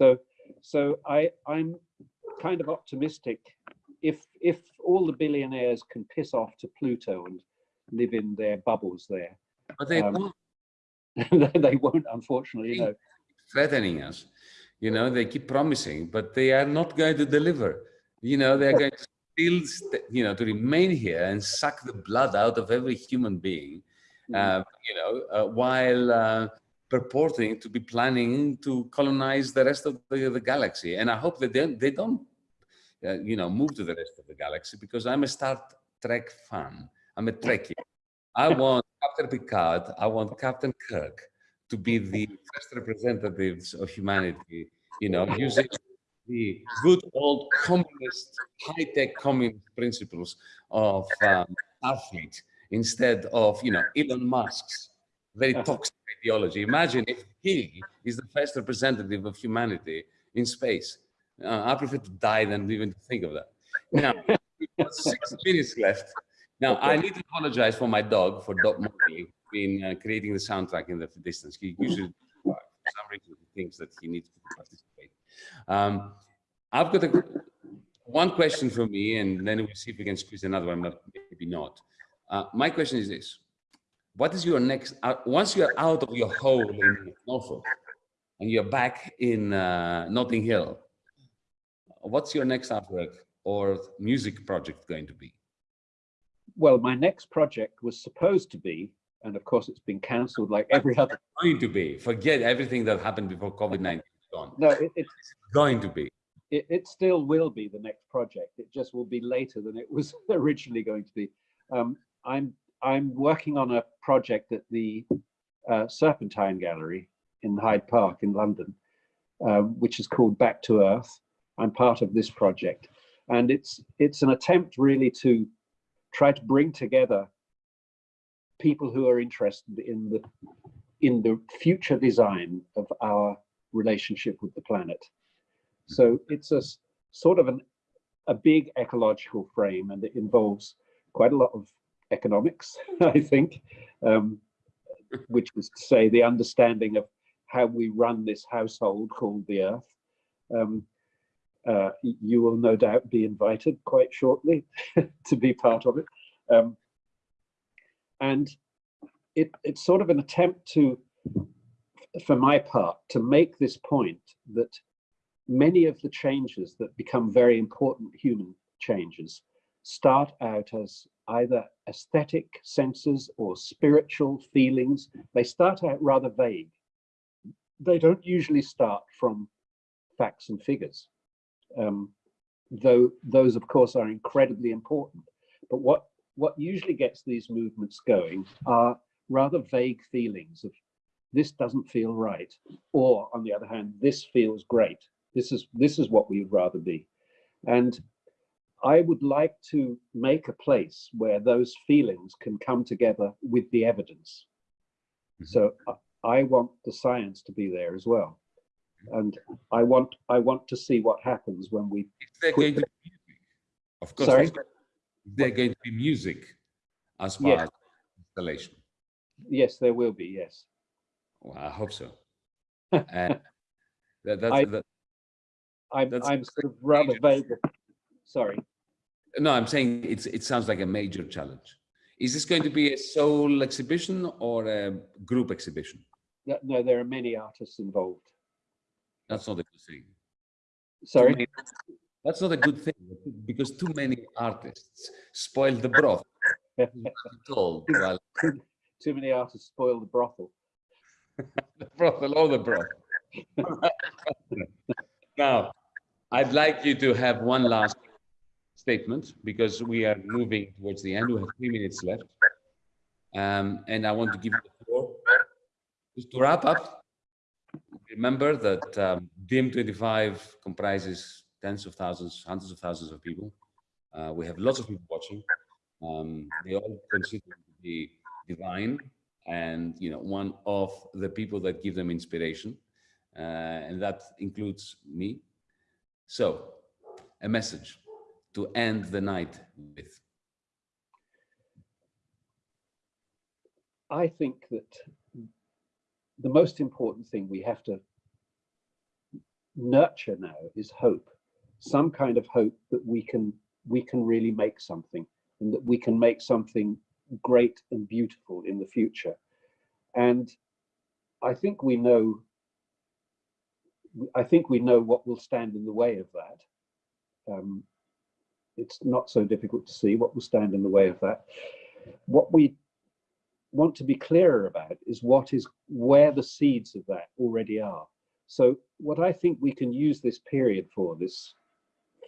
So, so I, I'm kind of optimistic. If if all the billionaires can piss off to Pluto and live in their bubbles there, but they um, won't. they won't, unfortunately. You know, threatening us. You know, they keep promising, but they are not going to deliver. You know, they're going to still, you know, to remain here and suck the blood out of every human being. Uh, you know, uh, while uh, purporting to be planning to colonize the rest of the, the galaxy. And I hope that they, they don't, uh, you know, move to the rest of the galaxy because I'm a Star Trek fan. I'm a Trekkie. I want Captain Picard, I want Captain Kirk to be the first representatives of humanity, you know, using the good old communist, high-tech communist principles of um, Starfleet instead of, you know, Elon Musk's very toxic ideology. Imagine if he is the first representative of humanity in space. Uh, I prefer to die than even to think of that. Now, six minutes left. Now, I need to apologize for my dog, for Dog Mowgli, being uh, creating the soundtrack in the distance. He usually, for some reason, he thinks that he needs to participate. Um, I've got a, one question for me, and then we'll see if we can squeeze another one, but maybe not. Uh, my question is this what is your next, uh, once you're out of your hole in Norfolk and you're back in uh, Notting Hill, what's your next artwork or music project going to be? Well, my next project was supposed to be, and of course it's been cancelled like every other. going to be, forget everything that happened before COVID-19 gone. No, it, it's going to be. It, it, still will be the next project. It just will be later than it was originally going to be. Um, I'm I'm working on a project at the uh, Serpentine Gallery in Hyde Park in London, uh, which is called Back to Earth. I'm part of this project, and it's it's an attempt really to try to bring together people who are interested in the in the future design of our relationship with the planet. So it's a sort of an a big ecological frame, and it involves quite a lot of economics, I think, um, which was to say the understanding of how we run this household called the earth. Um, Uh, you will no doubt be invited quite shortly to be part of it. Um, and it, it's sort of an attempt to, for my part, to make this point that many of the changes that become very important human changes start out as either aesthetic senses or spiritual feelings. They start out rather vague. They don't usually start from facts and figures, um, though those, of course, are incredibly important. But what, what usually gets these movements going are rather vague feelings of this doesn't feel right, or on the other hand, this feels great. This is this is what we'd rather be, and I would like to make a place where those feelings can come together with the evidence. Mhm. So I- I want the science to be there as well, and I want I want to see what happens when we. Going to be music? Of course, Sorry? is there going to be music as of the installation? Yes, there will be. Yes. Well, I hope so. And that, that's, I- that, I'm That's I'm sort of rather vague. Sorry. no, I'm saying it's, it sounds like a major challenge. Is this going to be a sole exhibition or a group exhibition? No, no, there are many artists involved. That's not a good thing. Sorry. many- That's not a good thing because too many artists spoil the broth. I'm told, well, Too many artists spoil the brothel. The brothel or the broth. now, I'd like you to have one last statement because we are moving towards the end. We have three minutes left. Um, and I want to give you the floor. Just to wrap up, remember that um, DiEM25 comprises tens of thousands, hundreds of thousands of people. Uh, we have lots of people watching. Um, they all consider to be divine and you know one of the people that give them inspiration uh, and that includes me. So a message to end the night with. I think that the most important thing we have to nurture now is hope, some kind of hope that we can we can really make something and that we can make something great and beautiful in the future. And I think we know I think we know what will stand in the way of that. Um, it's not so difficult to see what will stand in the way of that. What we want to be clearer about is what is where the seeds of that already are. So what I think we can use this period for, this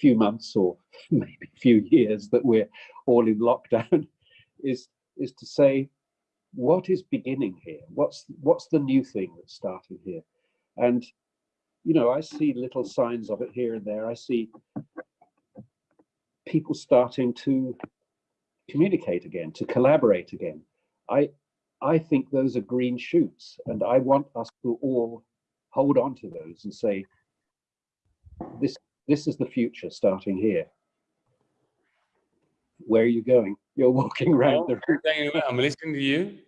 few months or maybe few years that we're all in lockdown, is is to say, what is beginning here? What's what's the new thing that's starting here? And you know, I see little signs of it here and there. I see people starting to communicate again, to collaborate again. I I think those are green shoots, and I want us to all hold on to those and say, this this is the future starting here. Where are you going? You're walking around the room. I'm listening to you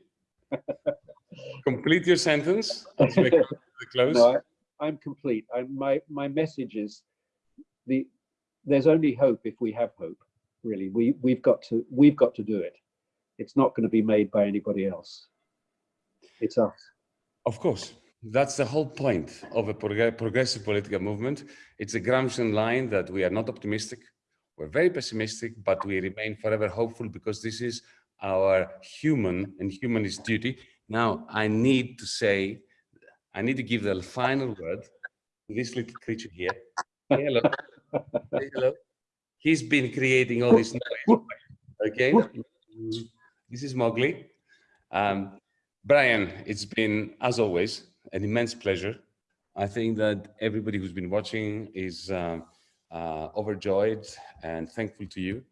complete your sentence as we come to the close No, I, I'm complete. I, my my message is the there's only hope if we have hope. Really, we we've got to we've got to do it. It's not going to be made by anybody else. It's us. Of course, that's the whole point of a prog- progressive political movement. It's a Gramscian line that we are not optimistic, we're very pessimistic, but we remain forever hopeful because this is our human and humanist duty. Now, I need to say, I need to give the final word to this little creature here. Hello. Hello. He's been creating all this noise. Okay. This is Mowgli. Um, Brian, it's been, as always, an immense pleasure. I think that everybody who's been watching is um, uh, overjoyed and thankful to you.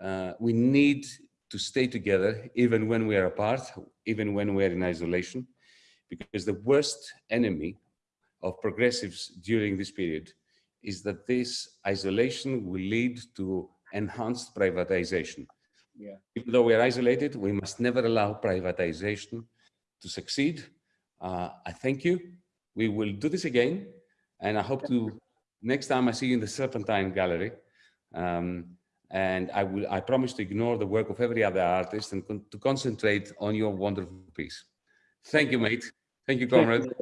Uh, we need to stay together even when we are apart, even when we're in isolation, because the worst enemy of progressives during this period is that this isolation will lead to enhanced privatization. Yeah. Even though we are isolated, we must never allow privatization to succeed. Uh, I thank you. We will do this again, and I hope to next time I see you in the Serpentine Gallery. Um, and I will, I promise to ignore the work of every other artist and con to concentrate on your wonderful piece. Thank you, mate. Thank you, comrade.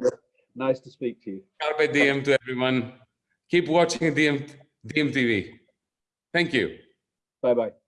Nice to speak to you. Carpe diem to everyone. Keep watching DiEM, DMTV. Thank you. Bye bye.